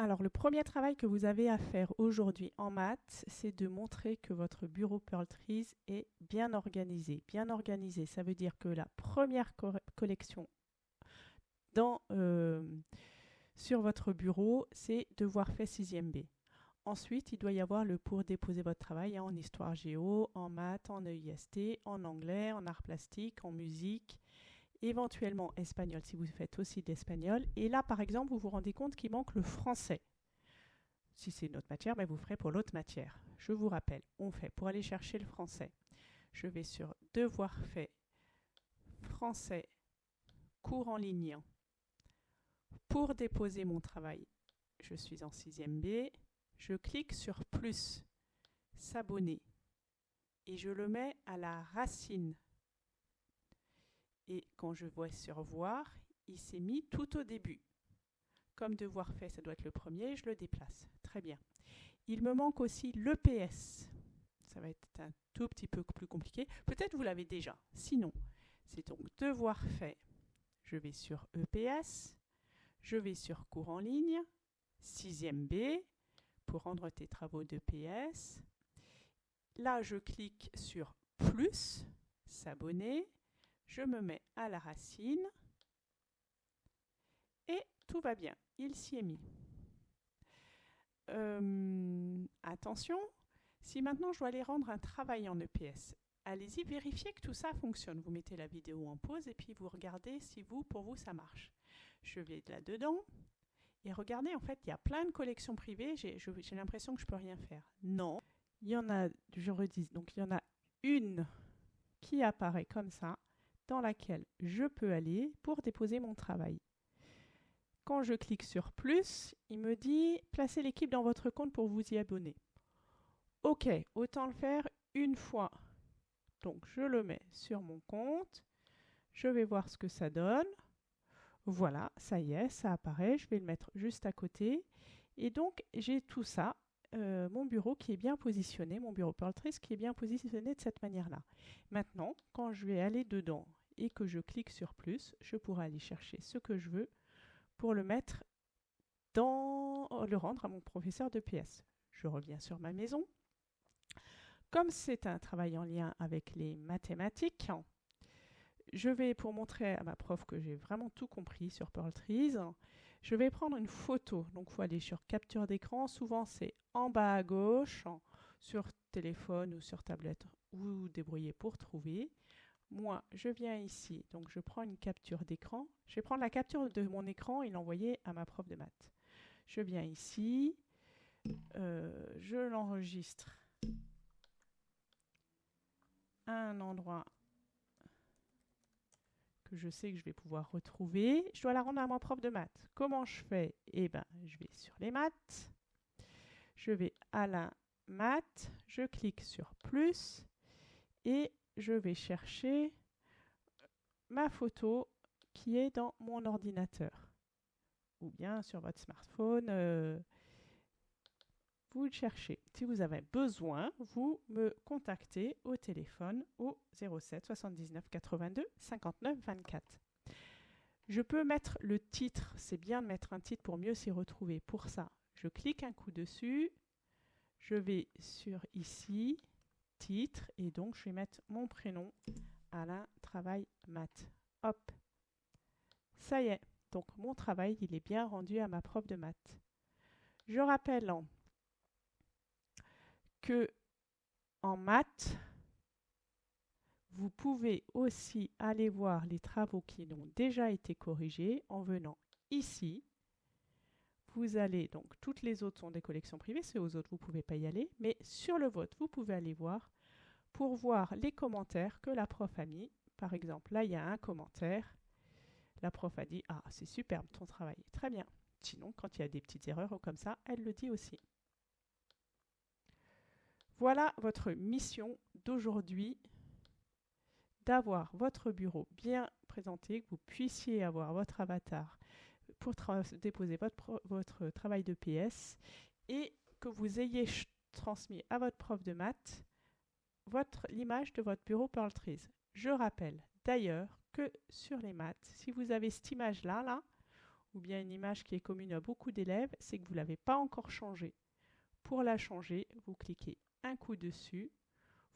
Alors, le premier travail que vous avez à faire aujourd'hui en maths, c'est de montrer que votre bureau Pearl Trees est bien organisé. Bien organisé, ça veut dire que la première collection euh, sur votre bureau, c'est devoir faire 6e B. Ensuite, il doit y avoir le pour déposer votre travail en histoire géo, en maths, en EIST, en anglais, en art plastique, en musique, éventuellement espagnol si vous faites aussi de l'espagnol. Et là, par exemple, vous vous rendez compte qu'il manque le français. Si c'est une autre matière, vous ferez pour l'autre matière. Je vous rappelle, on fait pour aller chercher le français. Je vais sur Devoir fait, français, cours en ligne. Pour déposer mon travail, je suis en 6e B. Je clique sur plus, s'abonner, et je le mets à la racine et quand je vois sur voir, il s'est mis tout au début. Comme devoir fait, ça doit être le premier, je le déplace. Très bien. Il me manque aussi l'EPS. Ça va être un tout petit peu plus compliqué. Peut-être vous l'avez déjà. Sinon, c'est donc devoir fait. Je vais sur EPS. Je vais sur cours en ligne. 6e B pour rendre tes travaux d'EPS. Là, je clique sur plus, s'abonner je me mets à la racine et tout va bien, il s'y est mis. Euh, attention, si maintenant je dois aller rendre un travail en EPS, allez-y, vérifiez que tout ça fonctionne. Vous mettez la vidéo en pause et puis vous regardez si vous, pour vous, ça marche. Je vais là-dedans et regardez, en fait, il y a plein de collections privées. J'ai l'impression que je peux rien faire. Non, il y en a, je redis, donc il y en a une qui apparaît comme ça dans laquelle je peux aller pour déposer mon travail. Quand je clique sur plus, il me dit placez l'équipe dans votre compte pour vous y abonner. Ok, autant le faire une fois. Donc je le mets sur mon compte. Je vais voir ce que ça donne. Voilà, ça y est, ça apparaît. Je vais le mettre juste à côté. Et donc j'ai tout ça, euh, mon bureau qui est bien positionné, mon bureau Pearltrice qui est bien positionné de cette manière-là. Maintenant, quand je vais aller dedans et que je clique sur plus, je pourrai aller chercher ce que je veux pour le mettre dans le rendre à mon professeur de PS. Je reviens sur ma maison. Comme c'est un travail en lien avec les mathématiques, je vais, pour montrer à ma prof que j'ai vraiment tout compris sur Pearl Trees, je vais prendre une photo. Donc, il faut aller sur capture d'écran. Souvent, c'est en bas à gauche, sur téléphone ou sur tablette. Vous débrouillez pour trouver moi, je viens ici, donc je prends une capture d'écran. Je vais prendre la capture de mon écran et l'envoyer à ma prof de maths. Je viens ici, euh, je l'enregistre à un endroit que je sais que je vais pouvoir retrouver. Je dois la rendre à ma prof de maths. Comment je fais? Eh bien, je vais sur les maths. Je vais à la maths, je clique sur plus et je vais chercher ma photo qui est dans mon ordinateur ou bien sur votre smartphone. Euh, vous le cherchez. Si vous avez besoin, vous me contactez au téléphone au 07 79 82 59 24. Je peux mettre le titre, c'est bien de mettre un titre pour mieux s'y retrouver. Pour ça, je clique un coup dessus, je vais sur ici, titre et donc je vais mettre mon prénom Alain Travail Maths. Hop. Ça y est. Donc mon travail, il est bien rendu à ma prof de maths. Je rappelle que en maths, vous pouvez aussi aller voir les travaux qui ont déjà été corrigés en venant ici. Vous allez, donc toutes les autres sont des collections privées, c'est aux autres, vous ne pouvez pas y aller, mais sur le vote, vous pouvez aller voir pour voir les commentaires que la prof a mis. Par exemple, là, il y a un commentaire. La prof a dit « Ah, c'est superbe ton travail, très bien ». Sinon, quand il y a des petites erreurs comme ça, elle le dit aussi. Voilà votre mission d'aujourd'hui, d'avoir votre bureau bien présenté, que vous puissiez avoir votre avatar pour déposer votre, votre travail de PS et que vous ayez transmis à votre prof de maths l'image de votre bureau Pearl Je rappelle d'ailleurs que sur les maths, si vous avez cette image-là, là, ou bien une image qui est commune à beaucoup d'élèves, c'est que vous ne l'avez pas encore changée. Pour la changer, vous cliquez un coup dessus,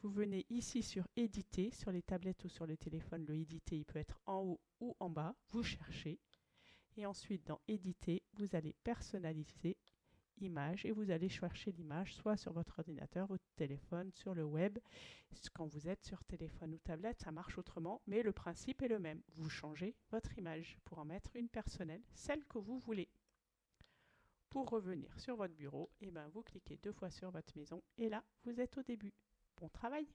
vous venez ici sur éditer, sur les tablettes ou sur le téléphone, le éditer il peut être en haut ou en bas, vous cherchez, et ensuite dans éditer, vous allez personnaliser et vous allez chercher l'image soit sur votre ordinateur, votre téléphone, sur le web. Quand vous êtes sur téléphone ou tablette, ça marche autrement, mais le principe est le même. Vous changez votre image pour en mettre une personnelle, celle que vous voulez. Pour revenir sur votre bureau, eh ben vous cliquez deux fois sur votre maison et là, vous êtes au début. Bon travail